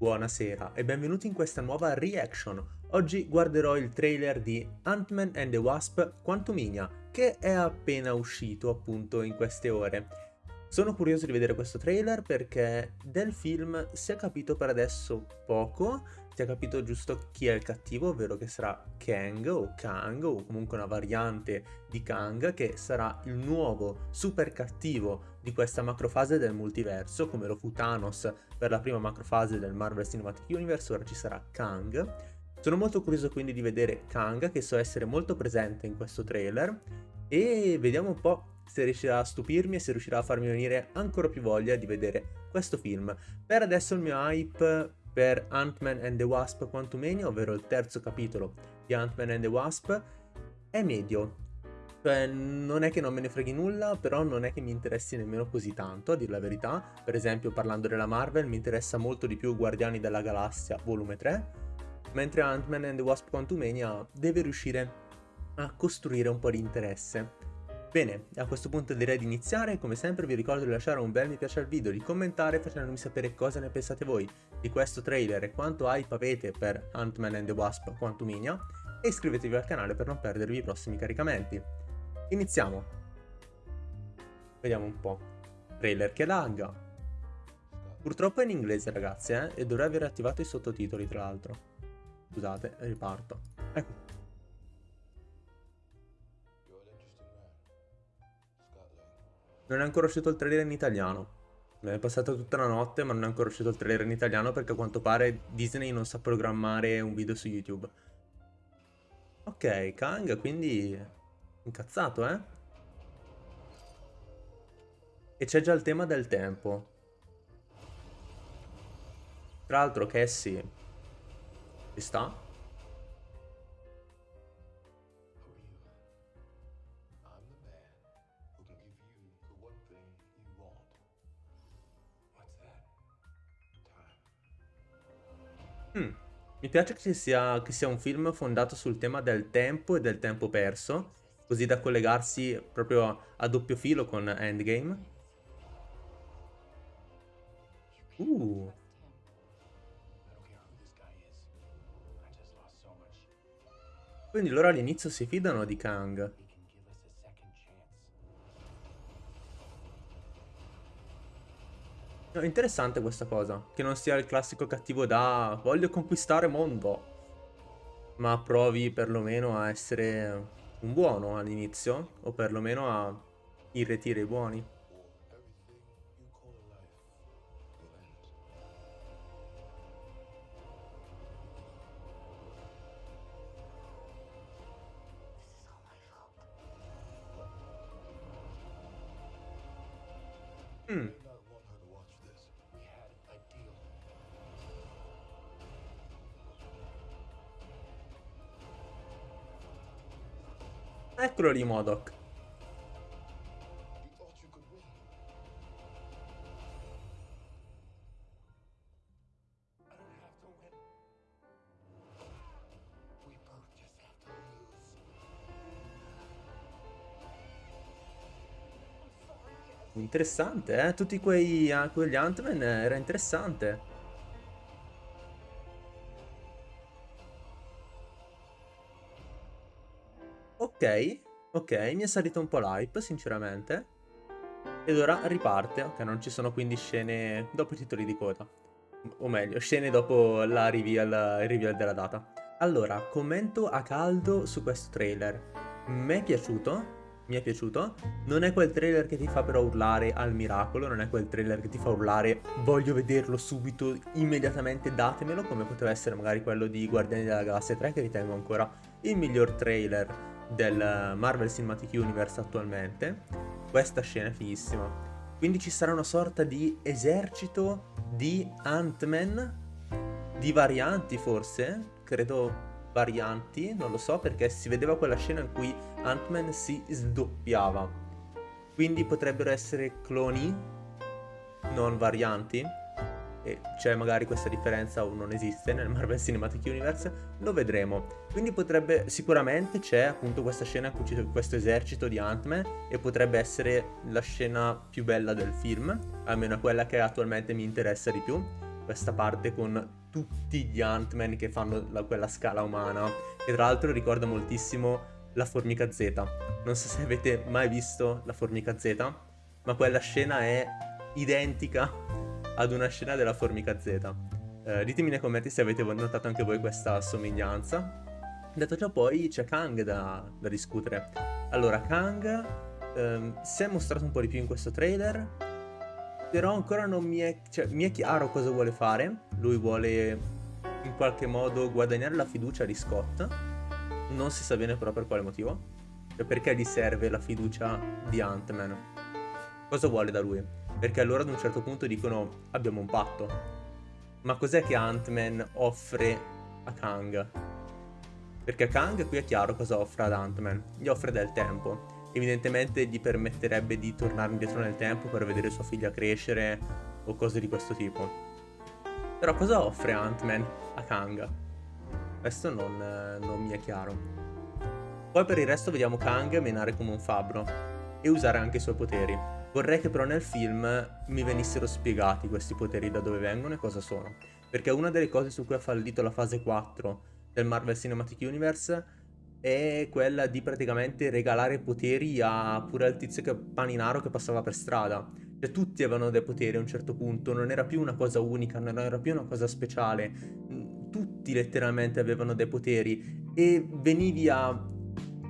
Buonasera e benvenuti in questa nuova reaction. Oggi guarderò il trailer di Ant-Man and the Wasp Quantumania, che è appena uscito appunto in queste ore. Sono curioso di vedere questo trailer perché del film si è capito per adesso poco, è capito giusto chi è il cattivo, ovvero che sarà Kang o Kang o comunque una variante di Kang che sarà il nuovo super cattivo di questa macrofase del multiverso, come lo fu Thanos per la prima macrofase del Marvel Cinematic Universe, ora ci sarà Kang. Sono molto curioso quindi di vedere Kang, che so essere molto presente in questo trailer, e vediamo un po' se riuscirà a stupirmi e se riuscirà a farmi venire ancora più voglia di vedere questo film. Per adesso il mio hype per Ant-Man and the Wasp Quantumania, ovvero il terzo capitolo di Ant-Man and the Wasp, è medio. Cioè, non è che non me ne freghi nulla, però non è che mi interessi nemmeno così tanto, a dir la verità. Per esempio, parlando della Marvel, mi interessa molto di più Guardiani della Galassia volume 3, mentre Ant-Man and the Wasp Quantumania deve riuscire a costruire un po' di interesse. Bene, a questo punto direi di iniziare, come sempre vi ricordo di lasciare un bel mi piace al video, di commentare facendomi sapere cosa ne pensate voi di questo trailer e quanto hype avete per Ant-Man and the Wasp Quantumania e iscrivetevi al canale per non perdervi i prossimi caricamenti. Iniziamo! Vediamo un po'. Trailer che lagga. Purtroppo è in inglese ragazzi eh, e dovrei aver attivato i sottotitoli tra l'altro. Scusate, riparto. Ecco. Non è ancora uscito il trailer in italiano. è passata tutta la notte ma non è ancora uscito il trailer in italiano perché a quanto pare Disney non sa programmare un video su YouTube. Ok, Kang quindi incazzato eh? E c'è già il tema del tempo. Tra l'altro Cassie ci sta? Mm. Mi piace che sia, che sia un film fondato sul tema del tempo e del tempo perso, così da collegarsi proprio a doppio filo con Endgame. Uh. Quindi loro all'inizio si fidano di Kang. Interessante questa cosa, che non sia il classico cattivo da voglio conquistare mondo, ma provi perlomeno a essere un buono all'inizio, o perlomeno a irretire i buoni. Eccolo lì Modoc. Interessante, eh? Tutti quei, uh, quegli Ant-Man era interessante. Ok, ok, mi è salito un po' l'hype, sinceramente. Ed ora riparte, ok, non ci sono quindi scene dopo i titoli di coda. O meglio, scene dopo la reveal, il reveal della data. Allora, commento a caldo su questo trailer. Mi è piaciuto, mi è piaciuto. Non è quel trailer che ti fa però urlare al miracolo, non è quel trailer che ti fa urlare voglio vederlo subito, immediatamente datemelo, come poteva essere magari quello di Guardiani della Galassia 3 che ritengo ancora il miglior trailer del Marvel Cinematic Universe attualmente. Questa scena è fighissima. Quindi ci sarà una sorta di esercito di Ant-Man, di varianti forse, credo varianti, non lo so perché si vedeva quella scena in cui Ant-Man si sdoppiava. Quindi potrebbero essere cloni, non varianti e c'è magari questa differenza o non esiste nel Marvel Cinematic Universe, lo vedremo. Quindi potrebbe, sicuramente c'è appunto questa scena in cui c'è questo esercito di Ant-Man e potrebbe essere la scena più bella del film, almeno quella che attualmente mi interessa di più. questa parte con tutti gli Ant-Man che fanno la, quella scala umana, che tra l'altro ricorda moltissimo la formica Z. Non so se avete mai visto la formica Z, ma quella scena è identica ad una scena della formica Z. Eh, ditemi nei commenti se avete notato anche voi questa somiglianza. Detto ciò poi c'è Kang da, da, discutere. Allora, Kang ehm, si è mostrato un po' di più in questo trailer, però ancora non mi è, cioè, mi è chiaro cosa vuole fare. Lui vuole in qualche modo guadagnare la fiducia di Scott, non si sa bene però per quale motivo. Cioè perché gli serve la fiducia di Ant-Man. Cosa vuole da lui? Perché allora ad un certo punto dicono abbiamo un patto. Ma cos'è che Ant-Man offre a Kang? Perché Kang qui è chiaro cosa offre ad Ant-Man. Gli offre del tempo. Evidentemente gli permetterebbe di tornare indietro nel tempo per vedere sua figlia crescere o cose di questo tipo. Però cosa offre Ant-Man a Kang? Questo non, non mi è chiaro. Poi per il resto vediamo Kang menare come un fabbro e usare anche i suoi poteri. Vorrei che però nel film mi venissero spiegati questi poteri da dove vengono e cosa sono. Perché una delle cose su cui ha fallito la fase 4 del Marvel Cinematic Universe è quella di praticamente regalare poteri a pure al tizio che, paninaro che passava per strada. Cioè tutti avevano dei poteri a un certo punto, non era più una cosa unica, non era più una cosa speciale tutti letteralmente avevano dei poteri e venivi a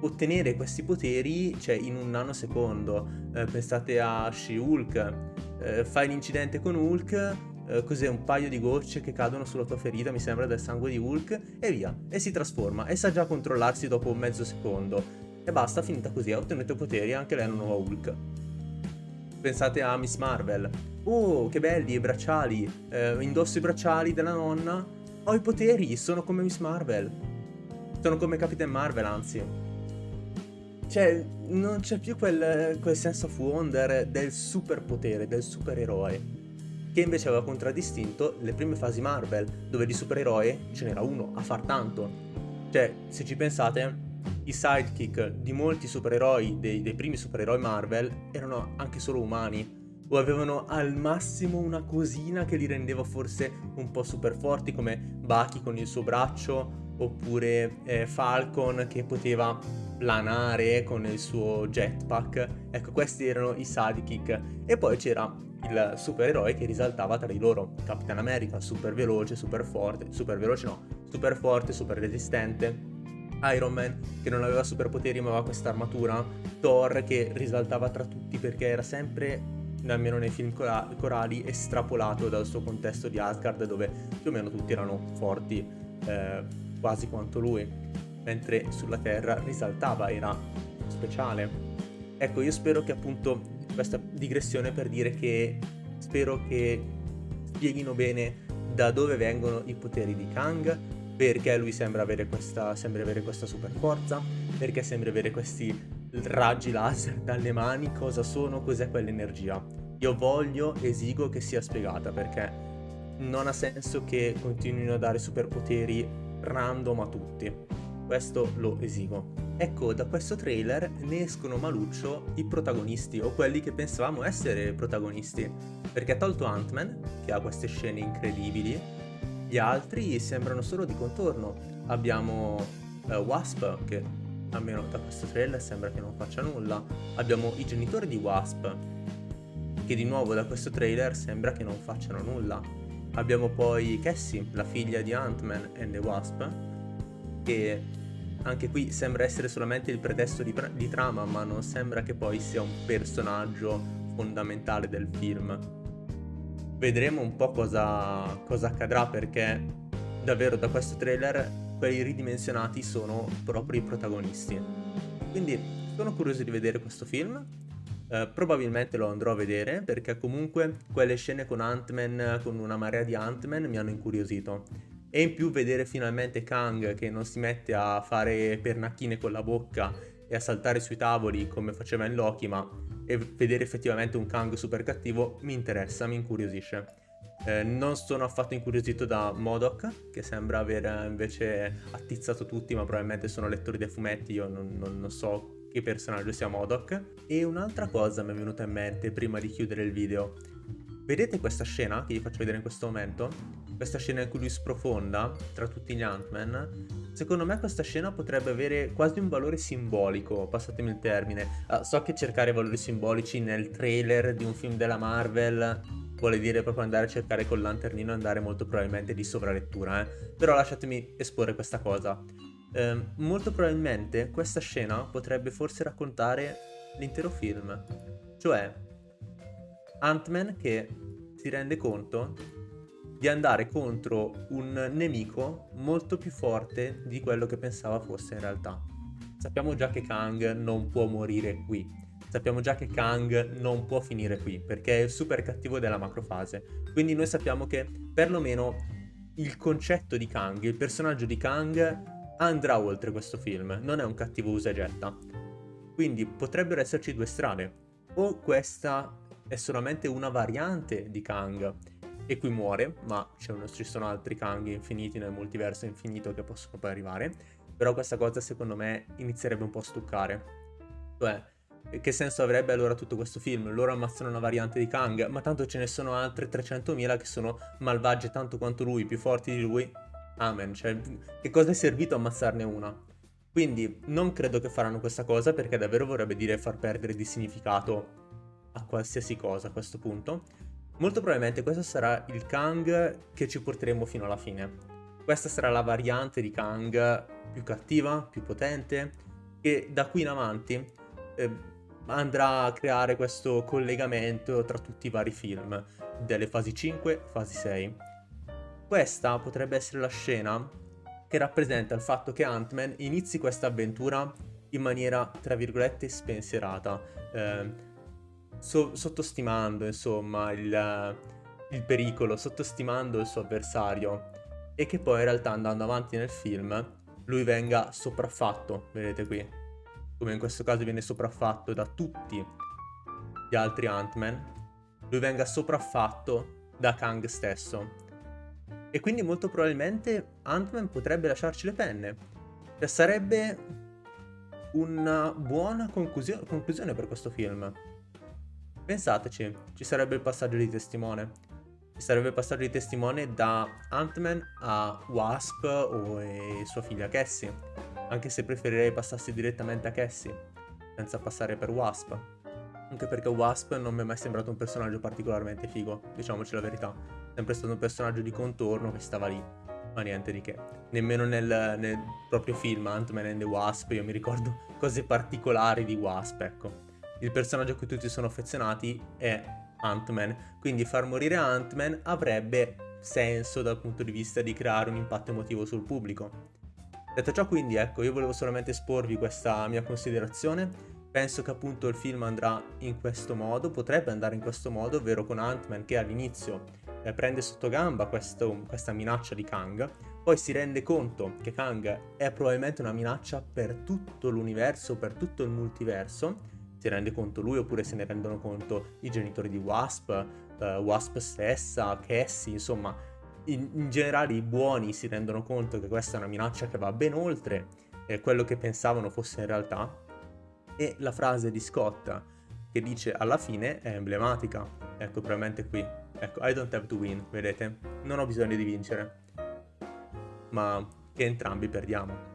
ottenere questi poteri cioè in un nanosecondo. Eh, pensate a She-Hulk. Eh, fai l'incidente con Hulk eh, cos'è un paio di gocce che cadono sulla tua ferita mi sembra del sangue di Hulk e via. E si trasforma e sa già controllarsi dopo mezzo secondo. E basta finita così ha ottenuto i poteri anche lei è una nuova Hulk. Pensate a Miss Marvel. Oh che belli i bracciali. Eh, indosso i bracciali della nonna. Ho i poteri, sono come Miss Marvel. Sono come Capitan Marvel, anzi. Cioè, non c'è più quel, quel senso of wonder del superpotere, del supereroe. Che invece aveva contraddistinto le prime fasi Marvel, dove di supereroe ce n'era uno, a far tanto. Cioè, se ci pensate, i sidekick di molti supereroi, dei, dei primi supereroi Marvel, erano anche solo umani o avevano al massimo una cosina che li rendeva forse un po' super forti come Bucky con il suo braccio oppure eh, Falcon che poteva planare con il suo jetpack. Ecco, questi erano i sidekick. E poi c'era il supereroe che risaltava tra di loro. Capitan America, super veloce, super forte, super veloce no, super forte, super resistente. Iron Man che non aveva superpoteri ma aveva questa armatura. Thor che risaltava tra tutti perché era sempre almeno nei film corali, estrapolato dal suo contesto di Asgard dove più o meno tutti erano forti eh, quasi quanto lui, mentre sulla Terra risaltava, era speciale. Ecco, io spero che appunto questa digressione per dire che spero che spieghino bene da dove vengono i poteri di Kang, perché lui sembra avere questa, sembra avere questa super forza, perché sembra avere questi raggi laser dalle mani, cosa sono, cos'è quell'energia. Io voglio, esigo che sia spiegata perché non ha senso che continuino a dare superpoteri random a tutti. Questo lo esigo. Ecco, da questo trailer ne escono maluccio i protagonisti, o quelli che pensavamo essere protagonisti. Perché ha tolto Ant-Man, che ha queste scene incredibili, gli altri sembrano solo di contorno. Abbiamo uh, Wasp, che almeno da questo trailer sembra che non faccia nulla. Abbiamo i genitori di Wasp, che di nuovo da questo trailer sembra che non facciano nulla. Abbiamo poi Cassie, la figlia di Ant-Man and the Wasp, che anche qui sembra essere solamente il pretesto di, di trama, ma non sembra che poi sia un personaggio fondamentale del film. Vedremo un po' cosa, cosa accadrà perché davvero da questo trailer quelli ridimensionati sono proprio i protagonisti. Quindi sono curioso di vedere questo film. Uh, probabilmente lo andrò a vedere perché comunque quelle scene con Ant-Man, con una marea di Ant-Man mi hanno incuriosito. E in più vedere finalmente Kang che non si mette a fare pernacchine con la bocca e a saltare sui tavoli come faceva in Loki, ma vedere effettivamente un Kang super cattivo mi interessa, mi incuriosisce. Eh, non sono affatto incuriosito da Modoc, che sembra aver invece attizzato tutti, ma probabilmente sono lettori dei fumetti, io non, non, non so che personaggio sia Modoc. E un'altra cosa mi è venuta in mente prima di chiudere il video. Vedete questa scena che vi faccio vedere in questo momento? Questa scena in cui lui sprofonda tra tutti gli Ant-Man? Secondo me questa scena potrebbe avere quasi un valore simbolico, passatemi il termine. Uh, so che cercare valori simbolici nel trailer di un film della Marvel vuole dire proprio andare a cercare col lanternino e andare molto probabilmente di sovralettura, eh? Però lasciatemi esporre questa cosa. Eh, molto probabilmente questa scena potrebbe forse raccontare l'intero film. Cioè, Ant-Man che si rende conto di andare contro un nemico molto più forte di quello che pensava fosse in realtà. Sappiamo già che Kang non può morire qui. Sappiamo già che Kang non può finire qui perché è il super cattivo della macrofase. Quindi noi sappiamo che perlomeno il concetto di Kang, il personaggio di Kang andrà oltre questo film, non è un cattivo usa getta. Quindi potrebbero esserci due strade. O questa è solamente una variante di Kang e qui muore, ma ci sono altri Kang infiniti nel multiverso infinito che possono poi arrivare, però questa cosa secondo me inizierebbe un po' a stuccare. Cioè, che senso avrebbe allora tutto questo film? Loro ammazzano una variante di Kang, ma tanto ce ne sono altre 300.000 che sono malvagie tanto quanto lui, più forti di lui. Amen, cioè, che cosa è servito ammazzarne una? Quindi non credo che faranno questa cosa perché davvero vorrebbe dire far perdere di significato a qualsiasi cosa a questo punto. Molto probabilmente questo sarà il Kang che ci porteremo fino alla fine. Questa sarà la variante di Kang più cattiva, più potente, che da qui in avanti eh, andrà a creare questo collegamento tra tutti i vari film, delle fasi 5, fasi 6. Questa potrebbe essere la scena che rappresenta il fatto che Ant-Man inizi questa avventura in maniera, tra virgolette, spensierata. Eh, so sottostimando insomma il, il pericolo, sottostimando il suo avversario e che poi in realtà andando avanti nel film lui venga sopraffatto, vedete qui, come in questo caso viene sopraffatto da tutti gli altri Ant-Man, lui venga sopraffatto da Kang stesso. E quindi molto probabilmente Ant-Man potrebbe lasciarci le penne. Cioè sarebbe una buona conclusione per questo film. Pensateci, ci sarebbe il passaggio di testimone. Ci sarebbe il passaggio di testimone da Ant-Man a Wasp o sua figlia Cassie. Anche se preferirei passassi direttamente a Cassie, senza passare per Wasp. Anche perché Wasp non mi è mai sembrato un personaggio particolarmente figo, diciamoci la verità. Sempre stato un personaggio di contorno che stava lì, ma niente di che. Nemmeno nel, nel proprio film Ant-Man and the Wasp io mi ricordo cose particolari di Wasp, ecco il personaggio a cui tutti sono affezionati è Ant-Man, quindi far morire Ant-Man avrebbe senso dal punto di vista di creare un impatto emotivo sul pubblico. Detto ciò quindi ecco, io volevo solamente esporvi questa mia considerazione, penso che appunto il film andrà in questo modo, potrebbe andare in questo modo, ovvero con Ant-Man che all'inizio eh, prende sotto gamba questo, questa minaccia di Kang, poi si rende conto che Kang è probabilmente una minaccia per tutto l'universo, per tutto il multiverso, si rende conto lui oppure se ne rendono conto i genitori di Wasp, uh, Wasp stessa, Cassie, insomma, in, in, generale i buoni si rendono conto che questa è una minaccia che va ben oltre eh, quello che pensavano fosse in realtà. E la frase di Scott che dice alla fine è emblematica. Ecco, probabilmente qui. Ecco, I don't have to win, vedete? Non ho bisogno di vincere. Ma che entrambi perdiamo.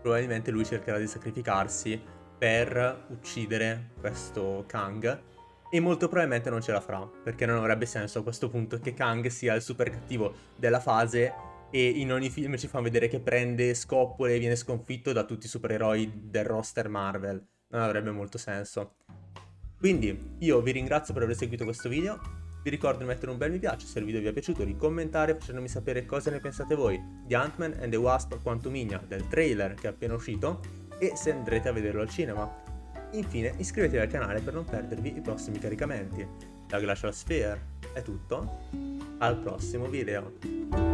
Probabilmente lui cercherà di sacrificarsi per uccidere questo Kang e molto probabilmente non ce la farà, perché non avrebbe senso a questo punto che Kang sia il super cattivo della fase e in ogni film ci fa vedere che prende scoppole e viene sconfitto da tutti i supereroi del roster Marvel. Non avrebbe molto senso. Quindi io vi ringrazio per aver seguito questo video, vi ricordo di mettere un bel mi piace se il video vi è piaciuto, di commentare facendomi sapere cosa ne pensate voi di Ant-Man and the Wasp Quantumania, del trailer che è appena uscito e se andrete a vederlo al cinema. Infine iscrivetevi al canale per non perdervi i prossimi caricamenti. Da Glacial Sphere è tutto, al prossimo video.